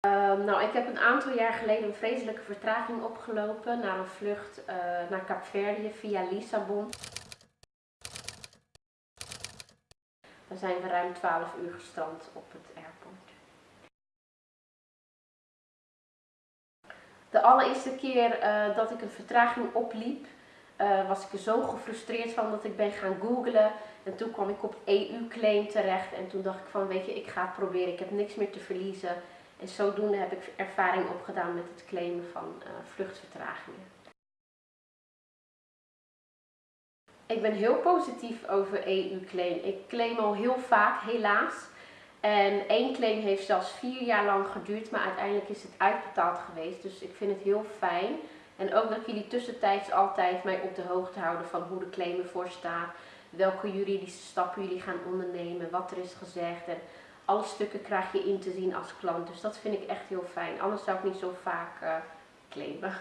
Ehm, nou, ik heb een aantal jaar geleden een vreselijke vertraging opgelopen naar een vlucht uh, naar Kaapverdië via Lissabon. Daar zijn we ruim 12 uur gestrand op het airport. De allereerste keer uh, dat ik een vertraging opliep, uh, was ik er zo gefrustreerd van dat ik ben gaan googlen. En toen kwam ik op EU-claim terecht en toen dacht ik van weet je, ik ga het proberen, ik heb niks meer te verliezen. En zodoende heb ik ervaring opgedaan met het claimen van uh, vluchtvertragingen. Ik ben heel positief over EU-claim. Ik claim al heel vaak, helaas. En één claim heeft zelfs vier jaar lang geduurd, maar uiteindelijk is het uitbetaald geweest. Dus ik vind het heel fijn. En ook dat jullie tussentijds altijd mij op de hoogte houden van hoe de claim ervoor staat. Welke juridische stappen jullie gaan ondernemen, wat er is gezegd. En alle stukken krijg je in te zien als klant. Dus dat vind ik echt heel fijn. Anders zou ik niet zo vaak uh.